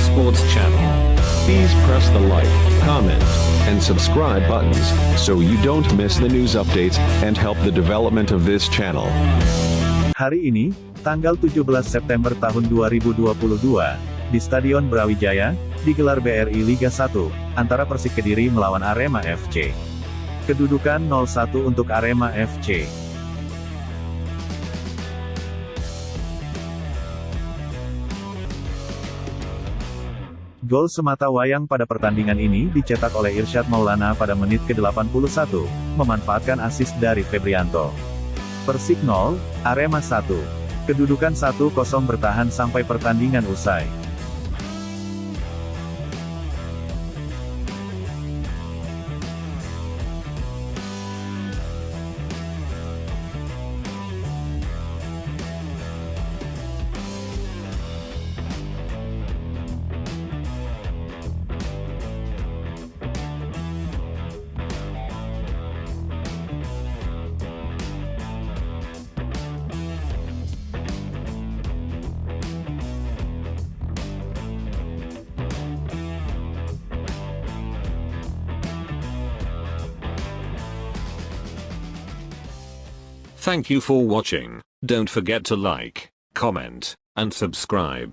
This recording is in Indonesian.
Sports Channel. Please press the like, comment, and subscribe buttons so you don't miss the news updates and help the development of this channel. Hari ini, tanggal 17 September tahun 2022, di Stadion Brawijaya, digelar BRI Liga 1, antara Persik Kediri melawan Arema FC. Kedudukan 0-1 untuk Arema FC. Gol semata wayang pada pertandingan ini dicetak oleh Irsyad Maulana pada menit ke-81, memanfaatkan asis dari Febrianto. Persik 0, Arema 1. Kedudukan 1-0 bertahan sampai pertandingan usai. Thank you for watching. Don't forget to like, comment, and subscribe.